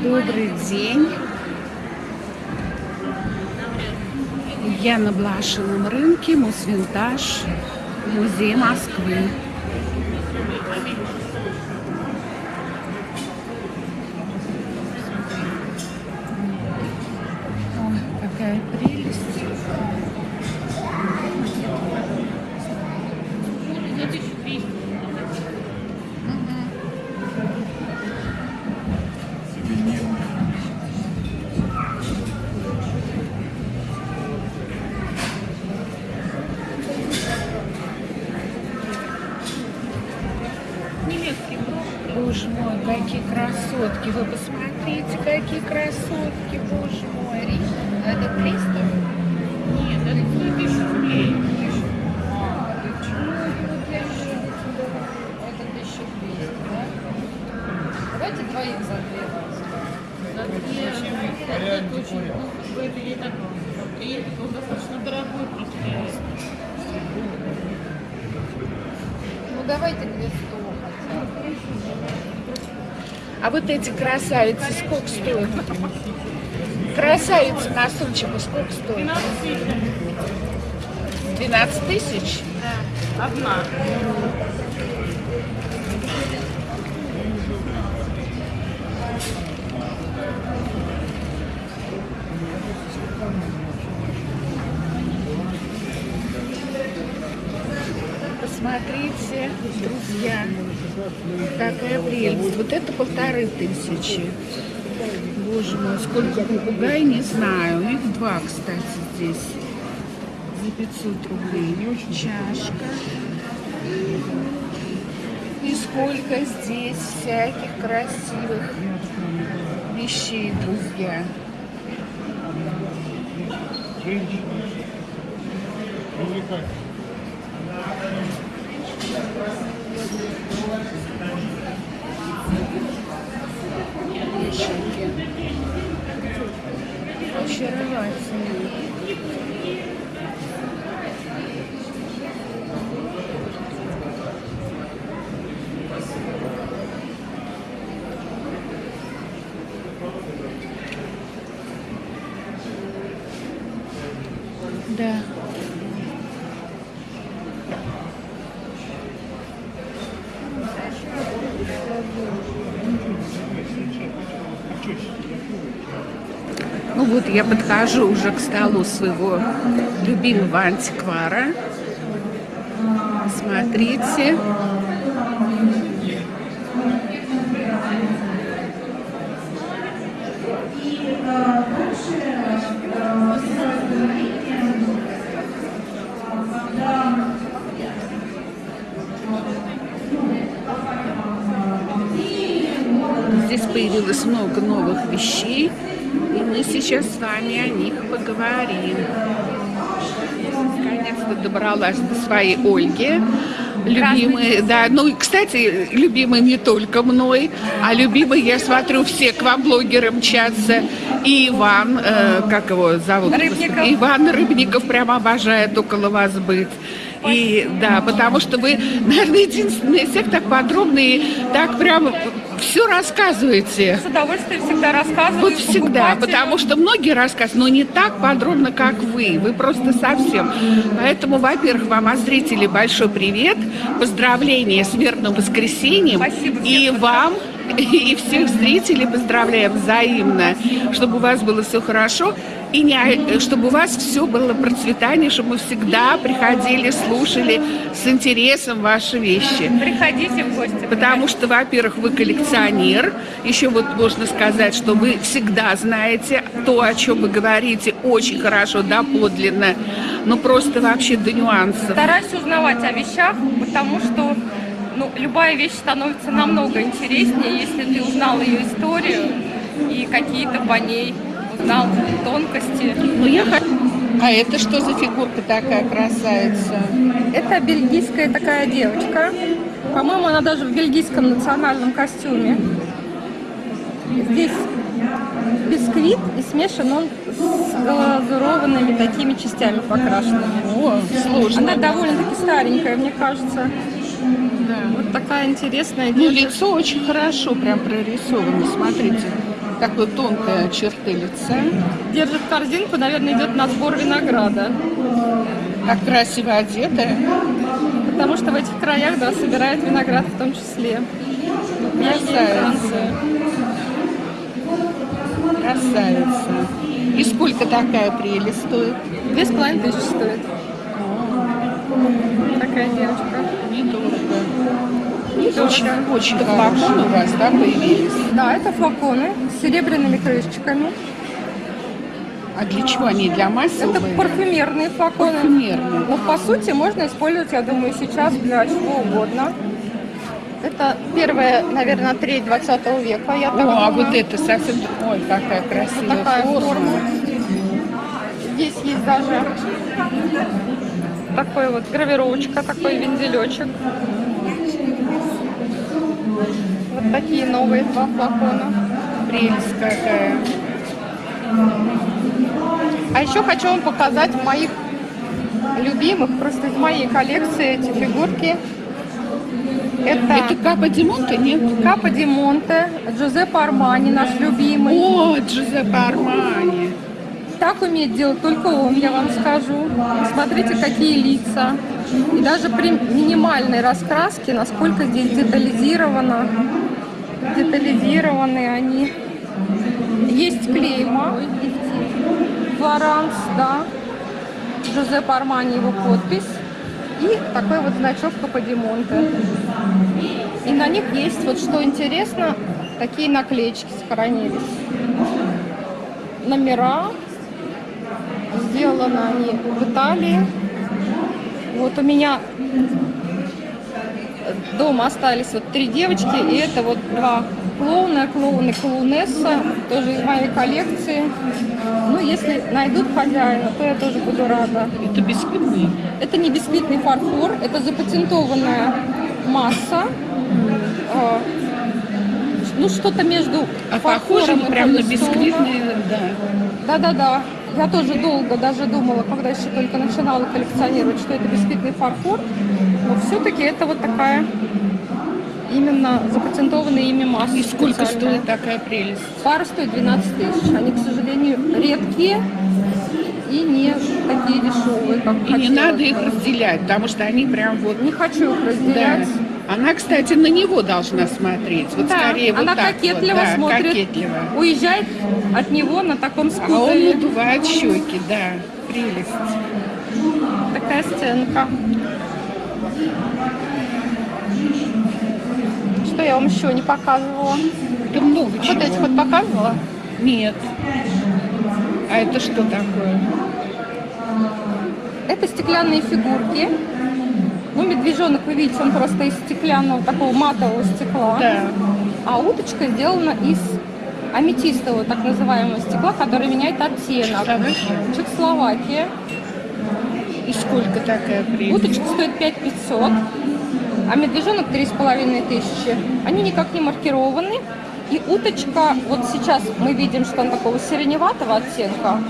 Добрый день. Я на Блашином рынке, Мусвинтаж, музей Москвы. Красотки. Вы посмотрите, какие красотки, боже мой. Это 300? Нет, это тысячу рублей. А, Это 1200, да? Давайте двоих за две За две. Это очень, это не так. И это он достаточно дорогой просто. Ну давайте две сто хотя бы. А вот эти красавицы сколько стоят? Красавицы на сумчику сколько стоят? 12 тысяч. 12 тысяч? Да. Одна. Посмотрите, друзья, какая прелесть. Вот это полторы тысячи. Боже мой, сколько попугай, не знаю. У них два, кстати, здесь. За 500 рублей. Чашка. И сколько здесь всяких красивых вещей, друзья. Вешалки. Очаровательные. Да. Вот я подхожу уже к столу своего любимого антиквара. Смотрите. Здесь появилось много новых вещей, мы сейчас с вами о них поговорим. Наконец-то добралась до своей Ольги. Любимые, да, ну и, кстати, любимые не только мной, а любимые, я смотрю, все к вам блогеры мчатся. И Иван, э, как его зовут? Рыбников. Иван Рыбников прям обожает около вас быть. И да, потому что вы, наверное, всех так подробно и так прям все рассказываете. С удовольствием всегда рассказываю. Вот всегда, потому что многие рассказывают, но не так подробно, как вы. Вы просто совсем. Поэтому, во-первых, вам, от зрителей, большой привет. Поздравления с верным воскресеньем. Спасибо И вам, и всех зрителей поздравляем взаимно, чтобы у вас было все хорошо. И не, чтобы у вас все было процветание, чтобы мы всегда приходили, слушали с интересом ваши вещи. Приходите в гости. Потому что, во-первых, вы коллекционер. Еще вот можно сказать, что вы всегда знаете то, о чем вы говорите, очень хорошо, доподлинно. Ну, просто вообще до нюансов. Стараюсь узнавать о вещах, потому что ну, любая вещь становится намного интереснее, если ты узнал ее историю и какие-то по ней узнал тонкости. Ну, я. А это что за фигурка такая красавица? Это бельгийская такая девочка. По-моему, она даже в бельгийском национальном костюме. Здесь бисквит и смешан он с глазурованными такими частями покрашенными. О, сложно. Она довольно-таки старенькая, мне кажется. Да. Вот такая интересная Ну, лицо очень хорошо прям прорисовано, смотрите. Такой тонкая черты лица. Держит корзинку, наверное, идет на сбор винограда. Как красиво одетая. Потому что в этих краях, да, собирают виноград в том числе. Красавица. Красавица. И сколько такая прелесть стоит? Две с половиной тысячи стоит. Такая девочка. Недорого. Недорого. Очень, очень хорошо у вас, да, появились? Да, это флаконы с серебряными крышечками. А для чего они? Для Это массовой? парфюмерные флаконы. Парфюмерные. Но по сути можно использовать, я думаю, сейчас для чего угодно. Это первая, наверное, треть 20 века, я так О, а вот это совсем... Ой, какая красивая Вот такая форма. форма. Здесь есть даже такой вот гравировочка, такой вензелечек. Вот такие новые два флакона. Прелесть какая. А еще хочу вам показать моих любимых, просто из моей коллекции эти фигурки. Это, Это Капа Димонта, нет? Капа Ди Монте, Джузеппе Армани, наш любимый. О, Джузеппе Армани. Так умеет делать только он, я вам скажу. Смотрите, какие лица. И даже при минимальной раскраске, насколько здесь детализировано. Детализированы они. Есть клейма. Флоранс, да. Джузеппе Армани его подпись. И такой вот значок Каподимонте. И на них есть, вот что интересно, такие наклеечки сохранились. Номера. Сделаны они в Италии. Вот у меня дома остались вот три девочки, и это вот два клоуна, клоун и клоунесса, тоже из моей коллекции. Ну, если найдут хозяина, то я тоже буду рада. Это бисквитный. Это не бисквитный фарфор, это запатентованная масса. Э, Ну, что-то между А похоже и прям на бисквитный, да. Да-да-да. Я тоже долго даже думала, когда еще только начинала коллекционировать, что это бисквитный фарфор. Но все-таки это вот такая именно запатентованная ими масса. И сколько стоит такая прелесть? Пара стоит 12 тысяч. Они, к сожалению, редкие и не такие дешевые, как И не надо их разделять, потому что они прям вот... Не хочу их Да. Она, кстати, на него должна смотреть. Вот Да, скорее вот она так кокетливо вот. Да, смотрит, кокетливо. уезжает от него на таком А он скутере. надувает щеки, да. Прелесть. Такая сценка. Что я вам еще не показывала? Это много чего. Вот эти вот показывала. Нет. А это что такое? Это стеклянные фигурки. Ну, медвежонок, вы видите, он просто из стеклянного, такого матового стекла. Да. А уточка сделана из аметистового, так называемого стекла, который меняет оттенок. Чехословакия? И сколько такая прелесть? Уточка стоит 5500, а медвежонок 3500. Они никак не маркированы. И уточка, вот сейчас мы видим, что она такого сиреневатого оттенка,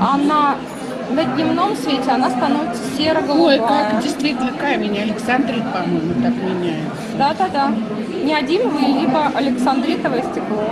а на, дневном свете она становится Ой, серо-голубая. как действительно камень. Александрит, по-моему, так меняется. Да-да-да. Неодимовое, либо александритовое стекло.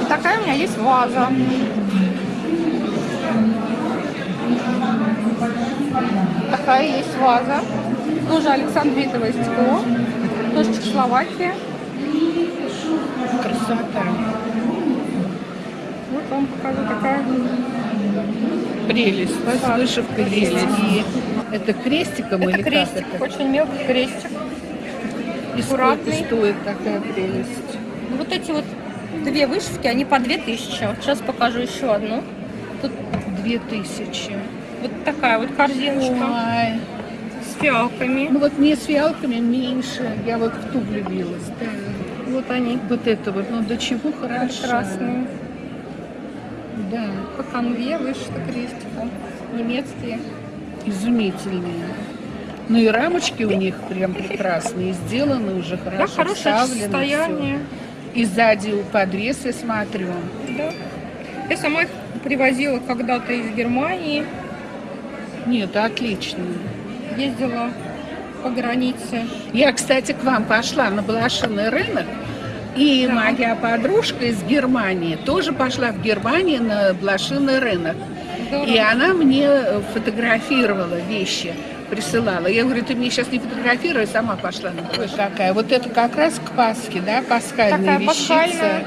И такая у меня есть ваза. Такая есть ваза. Тоже александритовое стекло. Тоже Чехословакия. Красота. Вот вам покажу такая. Прелесть. Да. С вышивкой лилии. Это крестиком Это или крестик, как это? очень мелкий крестик. И сколько аккуратный. стоит такая прелесть? Вот эти вот две вышивки, они по 2000. Вот сейчас покажу еще одну. Тут Две тысячи. вот такая вот корзиночка Ой. с фиалками. Ну вот мне с фиалками меньше. Я вот в ту влюбилась. Да. Вот они, Вот это вот, ну до чего хорошо. красные. Да, По конве вышито крестиком. Немецкие. изумительные. Ну и рамочки у них прям прекрасные, сделаны уже Да, хорошо, хорошее вставлено состояние. всё. И сзади у подрез я смотрю. Да. Я сама их привозила когда-то из Германии. Нет, отлично. Ездила по границе. Я, кстати, к вам пошла на блошиный рынок, И моя подружка из Германии тоже пошла в Германию на блошиный рынок. Здорово. И она мне фотографировала вещи, присылала. Я говорю, ты мне сейчас не фотографируй, сама пошла. Ой, какая. Вот это как раз к Пасхе, да, пасхальная Такая вещица. пасхальная.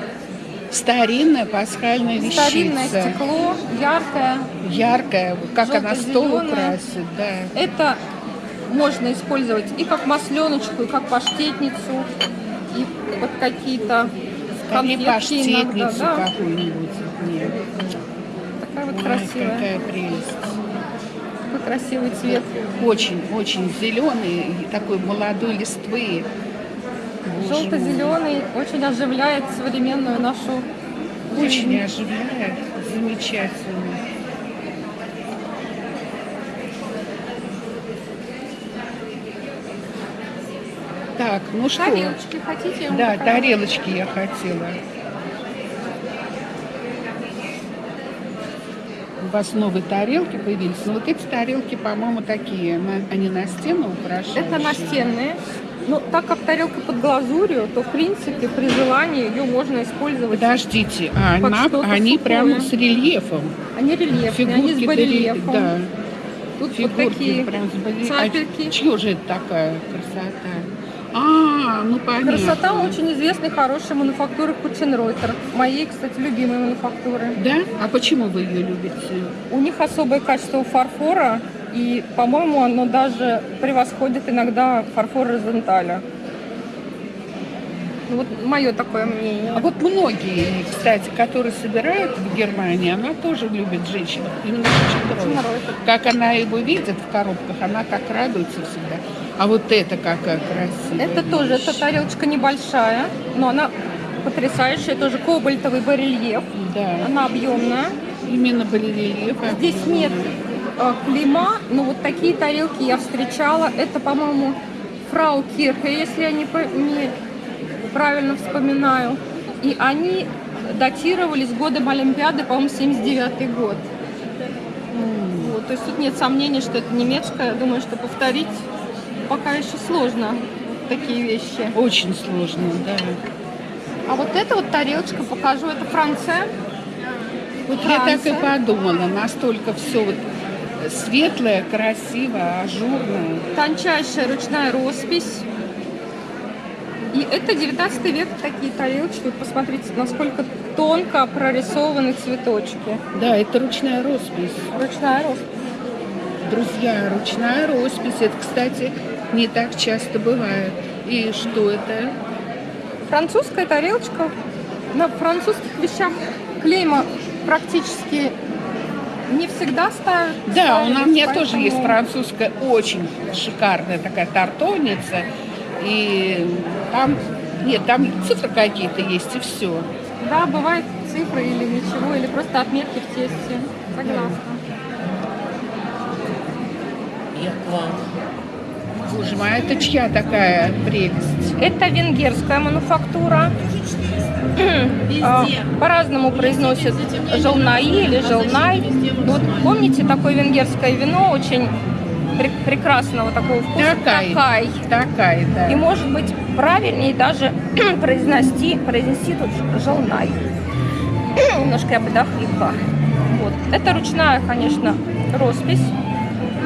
Старинная пасхальная вещица. Старинное стекло, яркое. Яркая, как она стол украсит, да. Это можно использовать и как масленочку, и как паштетницу, вот какие-то конфетки иногда. Да. какую-нибудь. Такая вот Ой, красивая. какая прелесть. Какой красивый цвет. Очень, очень зеленый, такой молодой листвы. Желто-зеленый очень оживляет современную нашу Очень оживляет. Замечательно. Так, ну что? Тарелочки хотите? Да, тарелочки я хотела. У вас новые тарелки появились. Но вот эти тарелки, по-моему, такие. Они на стену украшают. Это настенные. Ну, так как тарелка под глазурью, то, в принципе, при желании ее можно использовать. Подождите, а Под она- они сухое. прямо с рельефом. Они рельефные, они с Фигурки барельефом. Да, Тут вот фигурки такие прям с барельефом. А чье же это такая красота? А, ну понятно. Красота очень известной, хорошей мануфактуры Кученройтер. Моей, кстати, любимой мануфактуры. Да? А почему вы ее любите? У них особое качество фарфора, и, по-моему, оно даже превосходит иногда фарфор Розенталя. Ну, Вот мое такое мнение. А вот многие, кстати, которые собирают в Германии, она тоже любит женщин. Именно. Кученройтер. Как она его видит в коробках, она как радуется всегда. А вот это какая красивая Это тоже, вещь. эта тарелочка небольшая, но она потрясающая, тоже кобальтовый барельеф. Да, Она объемная. именно барельеф. Здесь нет э, клейма, но вот такие тарелки я встречала. Это, по-моему, фрау Кирхе, если я не, не правильно вспоминаю. И они датировались годом Олимпиады, по-моему, 79 год. Вот, то есть тут нет сомнений, что это немецкая. Я думаю, что повторить пока еще сложно такие вещи. Очень сложно, да. А вот эта вот тарелочка, покажу, это Франция. Вот я так и Франция. подумала, настолько все вот светлое, красивое, ажурное. Тончайшая ручная роспись. И это 19 век такие тарелочки. Посмотрите, насколько тонко прорисованы цветочки. Да, это ручная роспись. Ручная роспись. Друзья, ручная роспись. Это, кстати, не так часто бывает. И что это? Французская тарелочка. На французских вещах клейма практически не всегда ставят. Да, у ставились, меня тоже поэтому- есть французская, очень шикарная такая тартовница. И там, нет, там цифры какие-то есть, и все. Да, бывает цифры или ничего, или просто отметки в тесте. Согласна. Боже мой, а это чья такая прелесть? Это венгерская мануфактура. А, По-разному произносят желнаи или желнай. Вот помните такое венгерское вино очень прекрасного такого вкуса? Такай. Такай. Такая, да. И может быть правильнее даже произнести, произнести тут желнай. Немножко я подохрипла. Вот. Это ручная, конечно, роспись.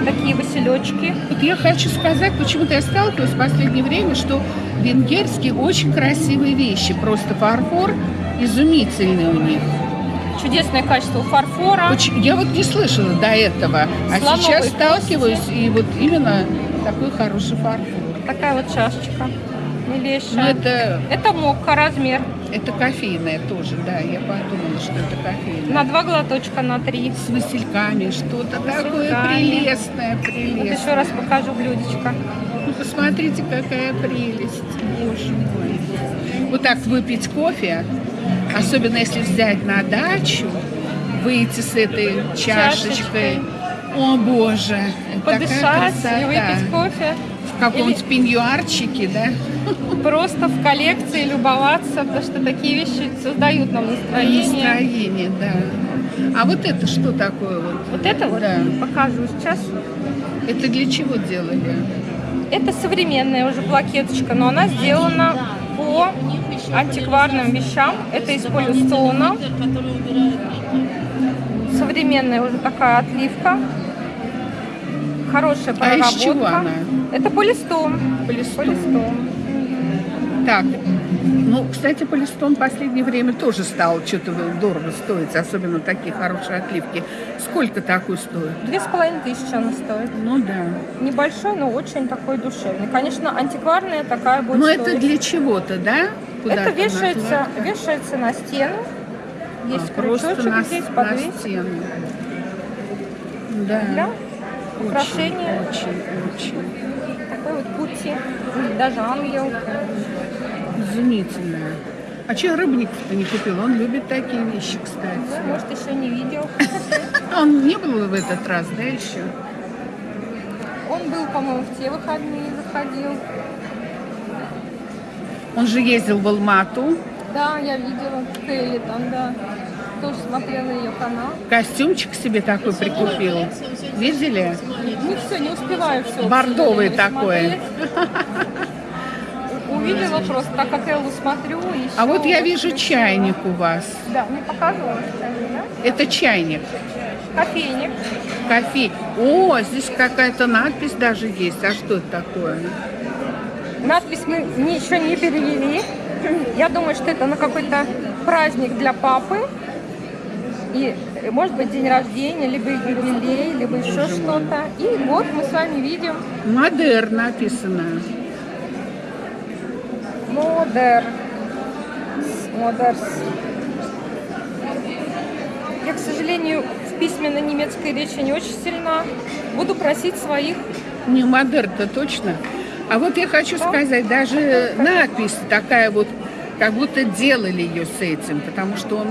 Такие василечки. Вот я хочу сказать, почему-то я сталкиваюсь в последнее время, что венгерские очень красивые вещи. Просто фарфор изумительный у них. Чудесное качество фарфора. Я вот не слышала до этого, а Слоновой сейчас кости. сталкиваюсь, и вот именно такой хороший фарфор. Такая вот чашечка. Ну, Милейшая. это, Это мокка размер. это кофейная тоже, да, я подумала, что это кофейная. На два глоточка, на три. С васильками, что-то такое васильками. прелестное, Вот прелестное. еще раз покажу блюдечко. Ну, посмотрите, какая прелесть. Боже мой. Вот так выпить кофе, особенно если взять на дачу, выйти с этой чашечкой. Чашечкой. О, боже. Подышать и выпить кофе. В каком-нибудь пеньюарчике, да? Просто в коллекции любоваться, потому что такие вещи создают нам настроение. Настроение, да. А вот это что такое вот? Вот это вот Да. покажу сейчас. Это для чего делали? Это современная уже плакеточка, но она сделана по антикварным вещам. Это из полистона. Современная уже такая отливка. Хорошая А проработка. из чего она? Это полистон. Полистон. Полистон. Так, ну, кстати, полистон в последнее время тоже стал что-то дорого стоить, особенно такие хорошие отливки. Сколько такой стоит? Две с половиной тысячи она стоит. Ну да. Небольшой, но очень такой душевный. Конечно, антикварная такая будет Но это стоить. для чего-то, да? Куда-то Это вешается, вешается на стену. Есть А, крючочек на, здесь, на подвесить. стену. Да. Для Очень, украшения. Очень, очень. такой вот пути. Даже ангел. Изумительно. А че Рыбников-то не купил? Он любит такие вещи, кстати. Ну, может, еще не видел. Он не был в этот раз, да, еще? Он был, по-моему, в те выходные заходил. Он же ездил в Алмату. Да, я видела Келли там, да. Тоже смотрела ее канал. Костюмчик себе такой прикупил. Видели? Не все, не успеваю все. Бордовый такой. Увидела просто, так как Эллу смотрю. Еще А вот я вижу чайник у вас. Да, мне показывала, да? Это чайник. Кофейник. Кофе. О, здесь какая-то надпись даже есть. А что это такое? Надпись мы еще не перевели. Я думаю, что это на какой-то праздник для папы. И, э, может быть, день рождения, либо юбилей, либо еще что-то. И вот мы с вами видим Модер написано. Модер. Модерс. Я, к сожалению, в письменной немецкой речи не очень сильна. Буду просить своих. Не, модер-то точно. А вот я хочу Да. сказать, даже надпись такая вот, как будто делали ее с этим, потому что он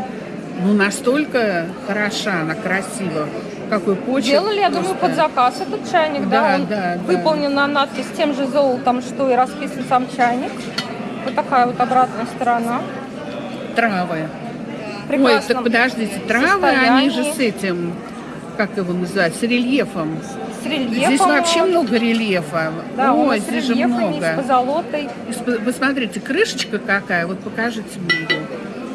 ну, настолько хороша, она красива. Какой почерк. Делали, я думаю, просто. под заказ этот чайник, да? Да, Он да. выполнен на надпись тем же золотом, что и расписан сам чайник. Вот такая вот обратная сторона. Травы. В Ой, так подождите, травы, они же состоянии, с этим, как его называют, с рельефом. с рельефом. Здесь вообще много рельефа. Да, Ой, здесь же рельефами, с много. позолотой. Вы смотрите, крышечка какая, вот покажите мне ее.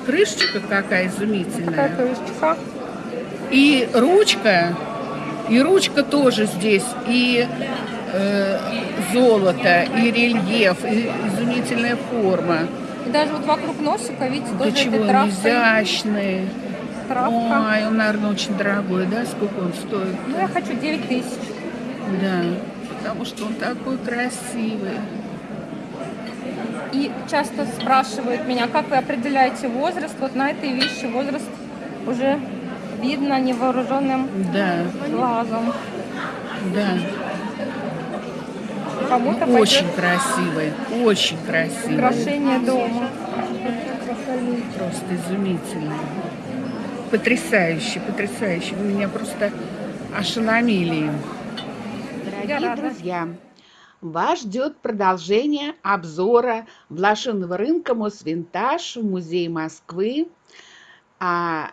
Крышечка какая изумительная. Такая крышечка. И ручка, и ручка тоже здесь, и э, золото, и рельеф, и изумительная форма. И даже вот вокруг носика, видите, тоже чего этой он травкой. изящный. Травка. Ой, он, наверное, очень дорогой, да? Сколько он стоит? Ну, я хочу 9 тысяч. Да, потому что он такой красивый. И часто спрашивают меня, как вы определяете возраст. Вот на этой вещи возраст уже видно невооруженным Да, глазом. да. Кому-то Очень пойдет красивый, очень красивый. украшение дома. Просто изумительно. Потрясающе, потрясающе. Вы меня просто ошеломили. Дорогие друзья, вас ждет продолжение обзора блошиного рынка Мосвинтаж в Музее Москвы. А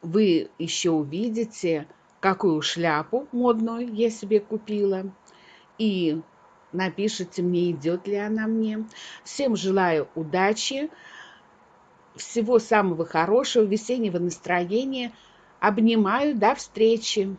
вы еще увидите, какую шляпу модную я себе купила. И напишите мне, идет ли она мне. Всем желаю удачи, всего самого хорошего, весеннего настроения. Обнимаю, до встречи.